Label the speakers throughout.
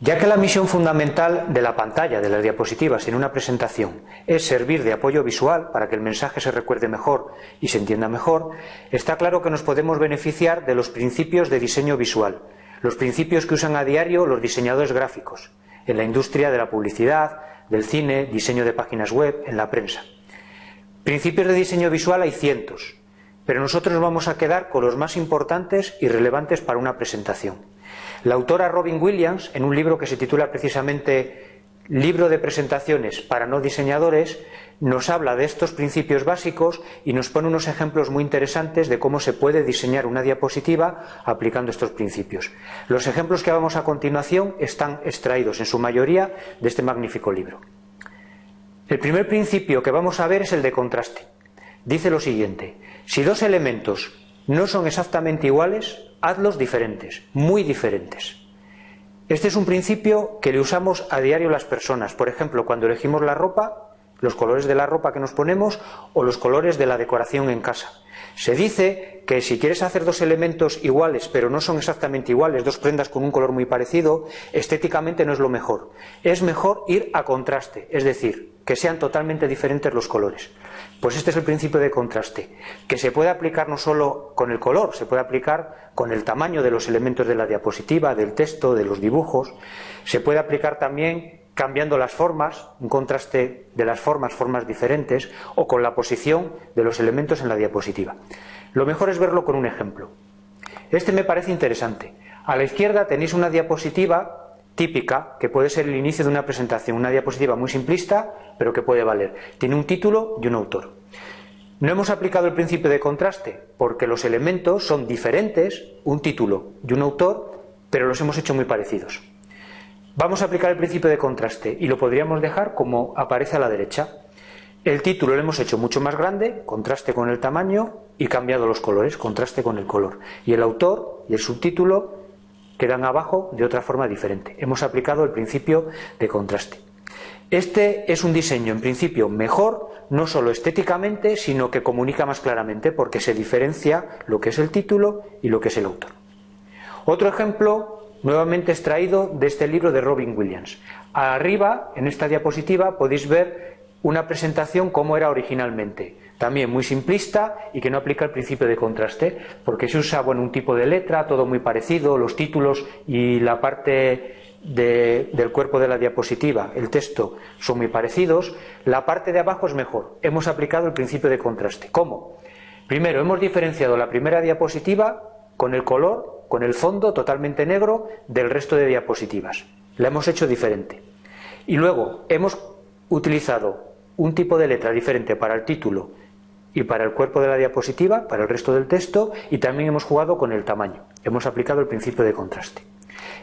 Speaker 1: Ya que la misión fundamental de la pantalla, de las diapositivas en una presentación, es servir de apoyo visual para que el mensaje se recuerde mejor y se entienda mejor, está claro que nos podemos beneficiar de los principios de diseño visual, los principios que usan a diario los diseñadores gráficos, en la industria de la publicidad, del cine, diseño de páginas web, en la prensa. Principios de diseño visual hay cientos, pero nosotros vamos a quedar con los más importantes y relevantes para una presentación. La autora Robin Williams, en un libro que se titula precisamente Libro de presentaciones para no diseñadores, nos habla de estos principios básicos y nos pone unos ejemplos muy interesantes de cómo se puede diseñar una diapositiva aplicando estos principios. Los ejemplos que vamos a continuación están extraídos en su mayoría de este magnífico libro. El primer principio que vamos a ver es el de contraste. Dice lo siguiente, si dos elementos no son exactamente iguales, hazlos diferentes, muy diferentes. Este es un principio que le usamos a diario las personas. Por ejemplo, cuando elegimos la ropa, los colores de la ropa que nos ponemos o los colores de la decoración en casa. Se dice que si quieres hacer dos elementos iguales, pero no son exactamente iguales, dos prendas con un color muy parecido, estéticamente no es lo mejor. Es mejor ir a contraste, es decir, que sean totalmente diferentes los colores. Pues este es el principio de contraste, que se puede aplicar no solo con el color, se puede aplicar con el tamaño de los elementos de la diapositiva, del texto, de los dibujos, se puede aplicar también cambiando las formas, un contraste de las formas, formas diferentes, o con la posición de los elementos en la diapositiva. Lo mejor es verlo con un ejemplo. Este me parece interesante. A la izquierda tenéis una diapositiva típica, que puede ser el inicio de una presentación, una diapositiva muy simplista, pero que puede valer. Tiene un título y un autor. No hemos aplicado el principio de contraste, porque los elementos son diferentes, un título y un autor, pero los hemos hecho muy parecidos. Vamos a aplicar el principio de contraste y lo podríamos dejar como aparece a la derecha. El título lo hemos hecho mucho más grande, contraste con el tamaño y cambiado los colores, contraste con el color. Y el autor y el subtítulo quedan abajo de otra forma diferente. Hemos aplicado el principio de contraste. Este es un diseño, en principio, mejor, no solo estéticamente, sino que comunica más claramente, porque se diferencia lo que es el título y lo que es el autor. Otro ejemplo nuevamente extraído de este libro de Robin Williams. Arriba, en esta diapositiva, podéis ver una presentación como era originalmente. También muy simplista y que no aplica el principio de contraste, porque se usa bueno, un tipo de letra, todo muy parecido, los títulos y la parte del cuerpo de la diapositiva, el texto, son muy parecidos. La parte de abajo es mejor. Hemos aplicado el principio de contraste. ¿Cómo? Primero, hemos diferenciado la primera diapositiva con el color, con el fondo totalmente negro del resto de diapositivas. La hemos hecho diferente. Y luego hemos utilizado un tipo de letra diferente para el título y para el cuerpo de la diapositiva, para el resto del texto, y también hemos jugado con el tamaño. Hemos aplicado el principio de contraste.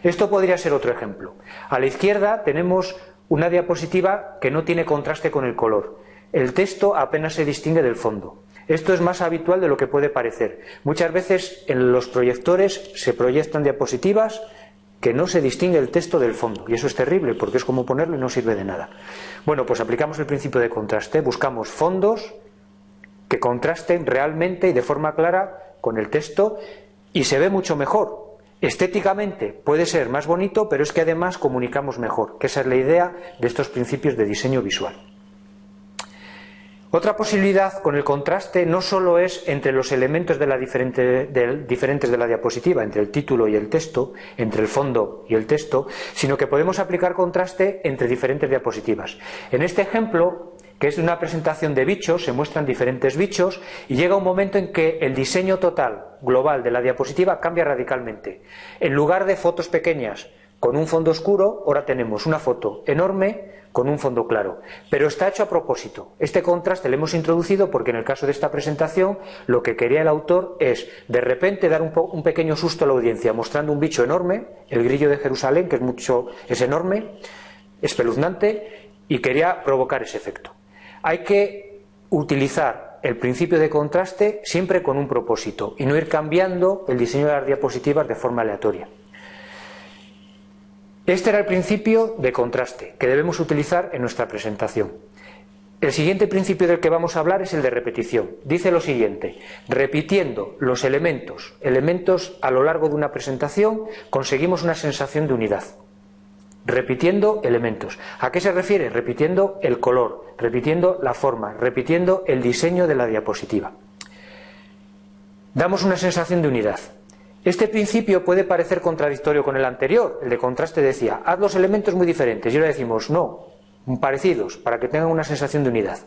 Speaker 1: Esto podría ser otro ejemplo. A la izquierda tenemos una diapositiva que no tiene contraste con el color. El texto apenas se distingue del fondo. Esto es más habitual de lo que puede parecer. Muchas veces en los proyectores se proyectan diapositivas que no se distingue el texto del fondo y eso es terrible porque es como ponerlo y no sirve de nada. Bueno, pues aplicamos el principio de contraste, buscamos fondos que contrasten realmente y de forma clara con el texto y se ve mucho mejor. Estéticamente puede ser más bonito, pero es que además comunicamos mejor, que esa es la idea de estos principios de diseño visual. Otra posibilidad con el contraste no solo es entre los elementos diferentes de la diapositiva, entre el título y el texto, entre el fondo y el texto, sino que podemos aplicar contraste entre diferentes diapositivas. En este ejemplo, que es de una presentación de bichos, se muestran diferentes bichos y llega un momento en que el diseño total, global de la diapositiva cambia radicalmente. En lugar de fotos pequeñas con un fondo oscuro, ahora tenemos una foto enorme con un fondo claro. Pero está hecho a propósito. Este contraste lo hemos introducido porque en el caso de esta presentación lo que quería el autor es de repente dar un, pequeño susto a la audiencia mostrando un bicho enorme, el grillo de Jerusalén, que es, mucho, es enorme, espeluznante, y quería provocar ese efecto. Hay que utilizar el principio de contraste siempre con un propósito y no ir cambiando el diseño de las diapositivas de forma aleatoria. Este era el principio de contraste que debemos utilizar en nuestra presentación. El siguiente principio del que vamos a hablar es el de repetición. Dice lo siguiente, repitiendo los elementos, elementos a lo largo de una presentación, conseguimos una sensación de unidad. repitiendo elementos. ¿A qué se refiere? Repitiendo el color, repitiendo la forma, repitiendo el diseño de la diapositiva. Damos una sensación de unidad. Este principio puede parecer contradictorio con el anterior, el de contraste decía, haz los elementos muy diferentes, y ahora decimos, no, parecidos, para que tengan una sensación de unidad.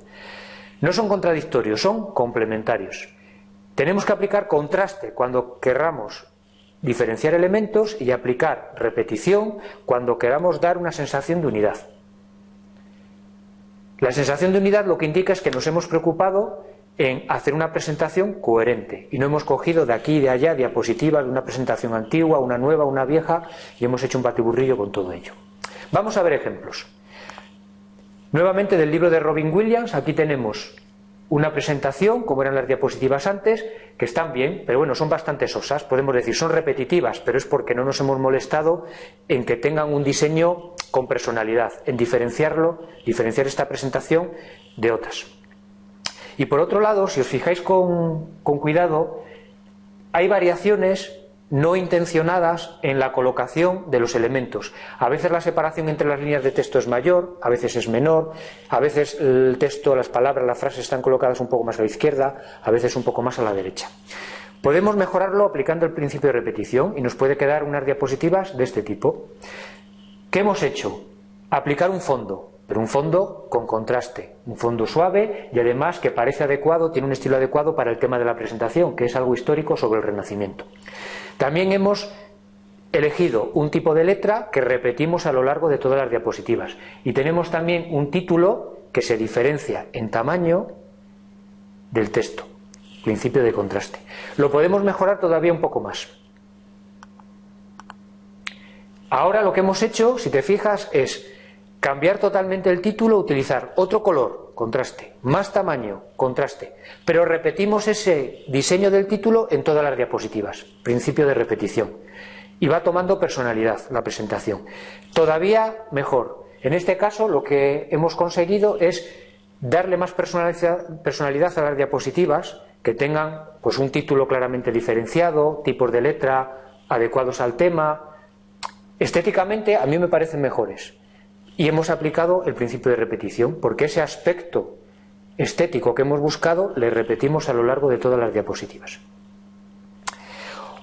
Speaker 1: No son contradictorios, son complementarios. Tenemos que aplicar contraste cuando querramos diferenciar elementos y aplicar repetición cuando queramos dar una sensación de unidad. La sensación de unidad lo que indica es que nos hemos preocupado en hacer una presentación coherente y no hemos cogido de aquí y de allá diapositivas de una presentación antigua, una nueva, una vieja y hemos hecho un batiburrillo con todo ello. Vamos a ver ejemplos. Nuevamente del libro de Robin Williams, aquí tenemos una presentación, como eran las diapositivas antes, que están bien, pero bueno, son bastante sosas, podemos decir, son repetitivas, pero es porque no nos hemos molestado en que tengan un diseño con personalidad, en diferenciarlo, diferenciar esta presentación de otras. Y por otro lado, si os fijáis con, cuidado, hay variaciones no intencionadas en la colocación de los elementos. A veces la separación entre las líneas de texto es mayor, a veces es menor, a veces el texto, las palabras, las frases están colocadas un poco más a la izquierda, a veces un poco más a la derecha. Podemos mejorarlo aplicando el principio de repetición y nos puede quedar unas diapositivas de este tipo. ¿Qué hemos hecho? Aplicar un fondo, pero un fondo con contraste, un fondo suave y además que parece adecuado, tiene un estilo adecuado para el tema de la presentación, que es algo histórico sobre el Renacimiento. También hemos elegido un tipo de letra que repetimos a lo largo de todas las diapositivas y tenemos también un título que se diferencia en tamaño del texto, principio de contraste. Lo podemos mejorar todavía un poco más. Ahora lo que hemos hecho, si te fijas, es cambiar totalmente el título, utilizar otro color, contraste, más tamaño, contraste, pero repetimos ese diseño del título en todas las diapositivas, principio de repetición, y va tomando personalidad la presentación. Todavía mejor, en este caso lo que hemos conseguido es darle más personalidad a las diapositivas, que tengan pues un título claramente diferenciado, tipos de letra adecuados al tema. Estéticamente a mí me parecen mejores. Y hemos aplicado el principio de repetición, porque ese aspecto estético que hemos buscado le repetimos a lo largo de todas las diapositivas.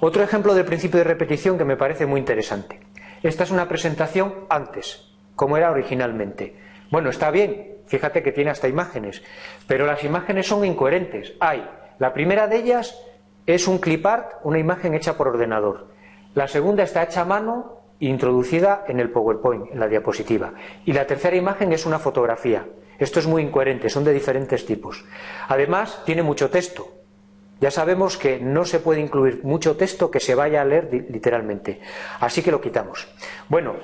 Speaker 1: Otro ejemplo del principio de repetición que me parece muy interesante. Esta es una presentación antes, como era originalmente. Bueno, está bien, fíjate que tiene hasta imágenes, pero las imágenes son incoherentes. Hay, la primera de ellas es un clip art, una imagen hecha por ordenador. La segunda está hecha a mano introducida en el PowerPoint, en la diapositiva. Y la tercera imagen es una fotografía. Esto es muy incoherente, son de diferentes tipos. Además, tiene mucho texto. Ya sabemos que no se puede incluir mucho texto que se vaya a leer literalmente. Así que lo quitamos. Bueno,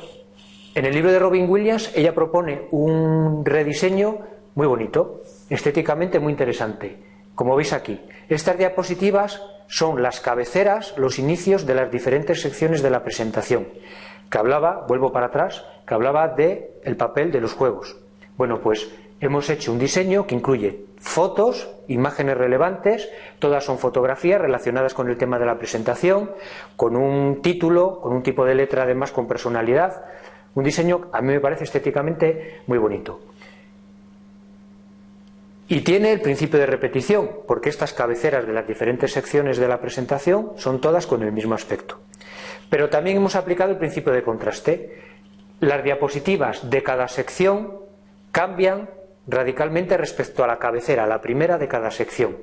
Speaker 1: en el libro de Robin Williams ella propone un rediseño muy bonito, estéticamente muy interesante. Como veis aquí, estas diapositivas son las cabeceras, los inicios de las diferentes secciones de la presentación, que hablaba, vuelvo para atrás, que hablaba de el papel de los juegos. Bueno, pues hemos hecho un diseño que incluye fotos, imágenes relevantes, todas son fotografías relacionadas con el tema de la presentación, con un título, con un tipo de letra además con personalidad, un diseño a mí me parece estéticamente muy bonito. Y tiene el principio de repetición, porque estas cabeceras de las diferentes secciones de la presentación son todas con el mismo aspecto. Pero también hemos aplicado el principio de contraste. Las diapositivas de cada sección cambian radicalmente respecto a la cabecera, la primera de cada sección.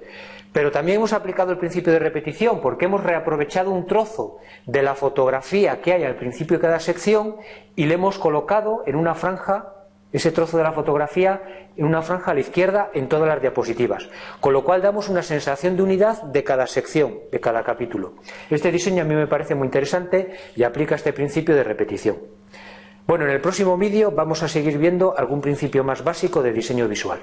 Speaker 1: Pero también hemos aplicado el principio de repetición porque hemos reaprovechado un trozo de la fotografía que hay al principio de cada sección y le hemos colocado en una franja ese trozo de la fotografía en una franja a la izquierda en todas las diapositivas, con lo cual damos una sensación de unidad de cada sección, de cada capítulo. Este diseño a mí me parece muy interesante y aplica este principio de repetición. Bueno, en el próximo vídeo vamos a seguir viendo algún principio más básico de diseño visual.